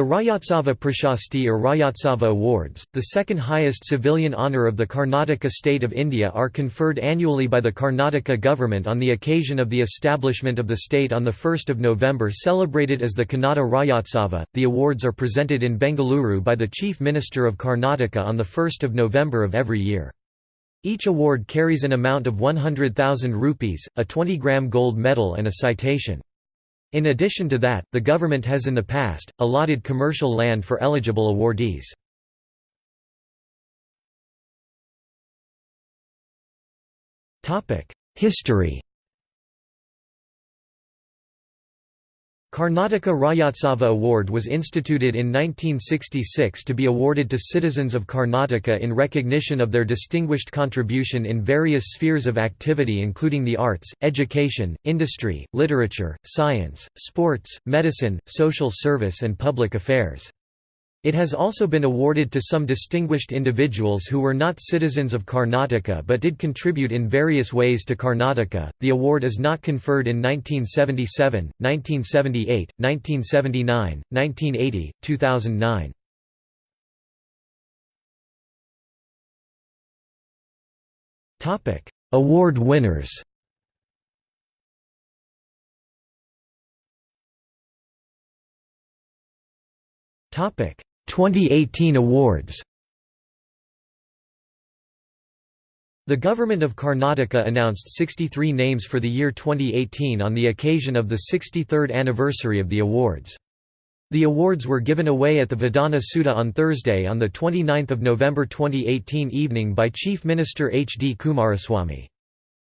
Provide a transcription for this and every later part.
The Rajyotsava Prashasti or Rajyotsava Awards, the second highest civilian honour of the Karnataka state of India are conferred annually by the Karnataka government on the occasion of the establishment of the state on 1 November celebrated as the Kannada Rajyotsava. The awards are presented in Bengaluru by the Chief Minister of Karnataka on 1 November of every year. Each award carries an amount of 100,000 rupees, a 20-gram gold medal and a citation. In addition to that, the government has in the past, allotted commercial land for eligible awardees. History Karnataka Rajyotsava Award was instituted in 1966 to be awarded to citizens of Karnataka in recognition of their distinguished contribution in various spheres of activity including the arts, education, industry, literature, science, sports, medicine, social service and public affairs. It has also been awarded to some distinguished individuals who were not citizens of Karnataka but did contribute in various ways to Karnataka. The award is not conferred in 1977, 1978, 1979, 1980, 2009. Topic: Award winners. Topic: 2018 awards The Government of Karnataka announced 63 names for the year 2018 on the occasion of the 63rd anniversary of the awards. The awards were given away at the Vidhana Soudha on Thursday on 29 November 2018 evening by Chief Minister H. D. Kumaraswamy.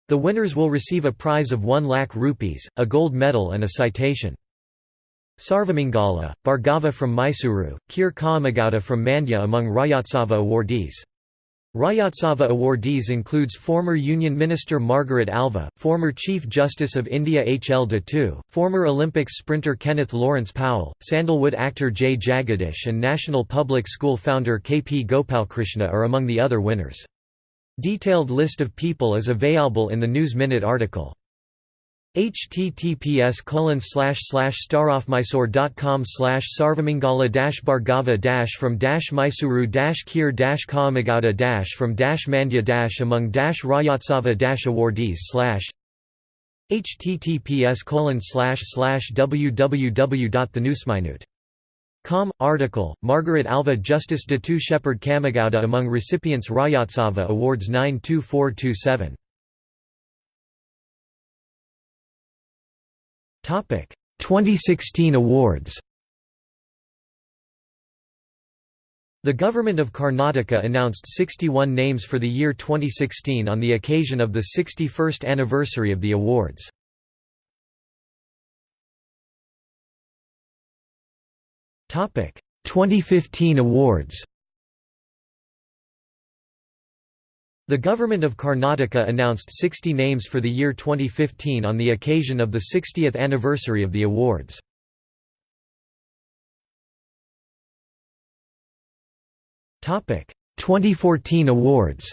The winners will receive a prize of 1 lakh rupees, a gold medal and a citation. Sarvamangala, Bhargava from Mysuru, Kir from Mandya among Rajyotsava awardees. Rajyotsava awardees includes former Union Minister Margaret Alva, former Chief Justice of India H. L. Dattu, former Olympics sprinter Kenneth Lawrence Powell, Sandalwood actor J. Jagadish and National Public School founder K. P. Gopalkrishna are among the other winners. Detailed list of people is available in the News Minute article https colon slash slash starofmysore.com slash sarvamangala dash bhargava dash from dash mysuru dash kir dash kamagowda dash from dash mandya dash among dash rajyotsava dash awardees slash https colon slash slash www.thenewsminute.com article Margaret Alva Justice Dattu Shepherd Kamagowda among recipients Rajyotsava Awards 92427 2016 awards The Government of Karnataka announced 61 names for the year 2016 on the occasion of the 61st anniversary of the awards. Topic: 2015 awards. The Government of Karnataka announced 60 names for the year 2015 on the occasion of the 60th anniversary of the awards. Topic: 2014 awards.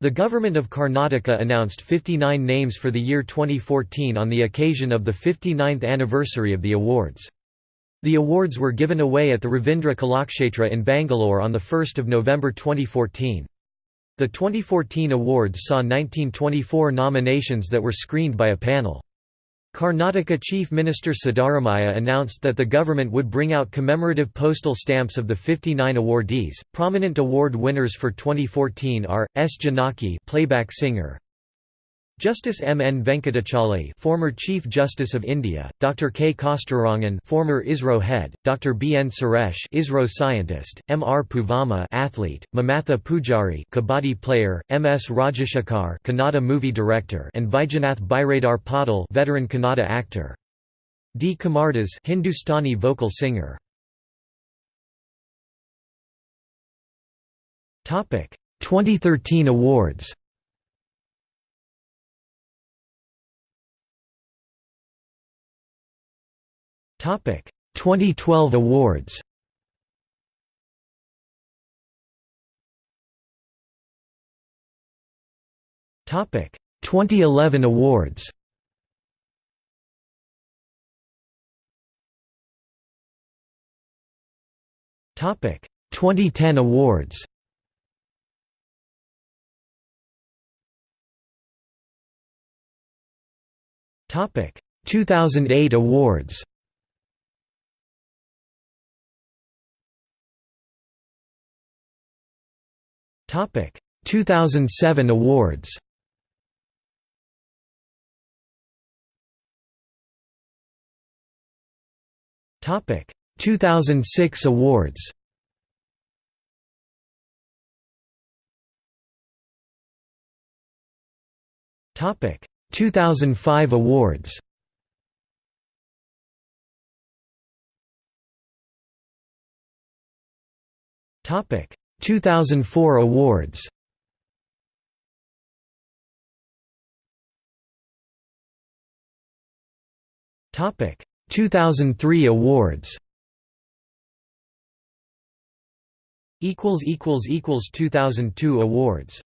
The Government of Karnataka announced 59 names for the year 2014 on the occasion of the 59th anniversary of the awards. The awards were given away at the Ravindra Kalakshetra in Bangalore on 1 November 2014. The 2014 awards saw 1924 nominations that were screened by a panel. Karnataka Chief Minister Siddaramaiah announced that the government would bring out commemorative postal stamps of the 59 awardees. Prominent award winners for 2014 are S. Janaki, playback singer, Justice M. N. Venkatachaliah former Chief Justice of India, Dr. K. Kasturirangan former ISRO head, Dr. B. N. Suresh ISRO scientist, M. R. Poovamma athlete, Mamatha Pujari kabaddi player, M. S. Rajashekhar Kannada movie director and Vaijanath Biradar Patil veteran Kannada actor. D. Kamardas Hindustani vocal singer. Topic: 2013 awards 2012 awards Topic 2011 awards. Topic 2010 awards. Topic 2008 awards. Topic 2007 awards. Topic 2006 awards. Topic 2005 awards. Topic 2004 awards. Topic 2003 awards. equals equals equals 2002 awards